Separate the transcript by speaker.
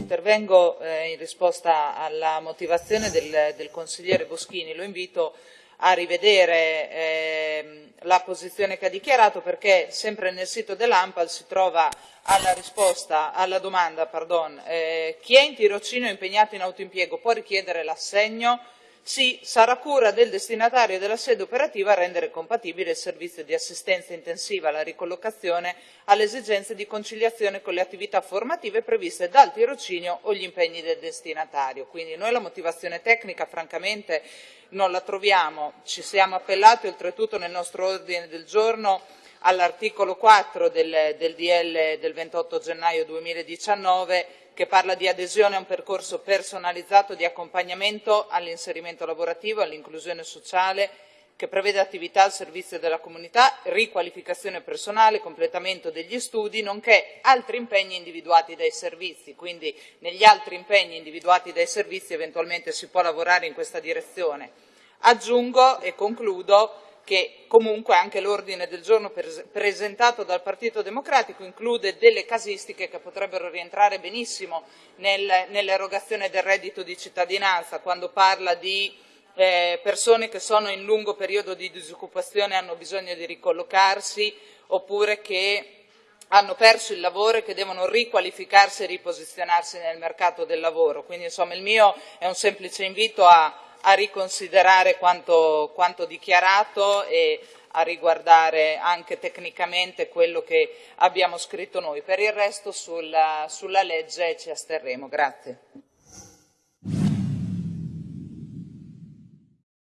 Speaker 1: intervengo eh, in risposta alla motivazione del, del, consigliere Boschini, lo invito a rivedere eh, la posizione che ha dichiarato perché sempre nel sito dell'AMPAL si trova alla risposta alla domanda pardon, eh, chi è in tirocinio impegnato in autoimpiego può richiedere l'assegno sì, sarà cura del destinatario della sede operativa a rendere compatibile il servizio di assistenza intensiva alla ricollocazione alle esigenze di conciliazione con le attività formative previste dal tirocinio o gli impegni del destinatario. Quindi noi la motivazione tecnica francamente non la troviamo, ci siamo appellati oltretutto nel nostro ordine del giorno all'articolo 4 del, del DL del 28 gennaio 2019 che parla di adesione a un percorso personalizzato di accompagnamento all'inserimento lavorativo, all'inclusione sociale, che prevede attività al servizio della comunità, riqualificazione personale, completamento degli studi, nonché altri impegni individuati dai servizi. Quindi negli altri impegni individuati dai servizi eventualmente si può lavorare in questa direzione. Aggiungo e concludo che comunque anche l'ordine del giorno presentato dal Partito Democratico include delle casistiche che potrebbero rientrare benissimo nel, nell'erogazione del reddito di cittadinanza, quando parla di eh, persone che sono in lungo periodo di disoccupazione e hanno bisogno di ricollocarsi, oppure che hanno perso il lavoro e che devono riqualificarsi e riposizionarsi nel mercato del lavoro. Quindi insomma il mio è un semplice invito a a riconsiderare quanto, quanto dichiarato e a riguardare anche tecnicamente quello che abbiamo scritto noi. Per il resto sulla, sulla legge ci asterremo. Grazie.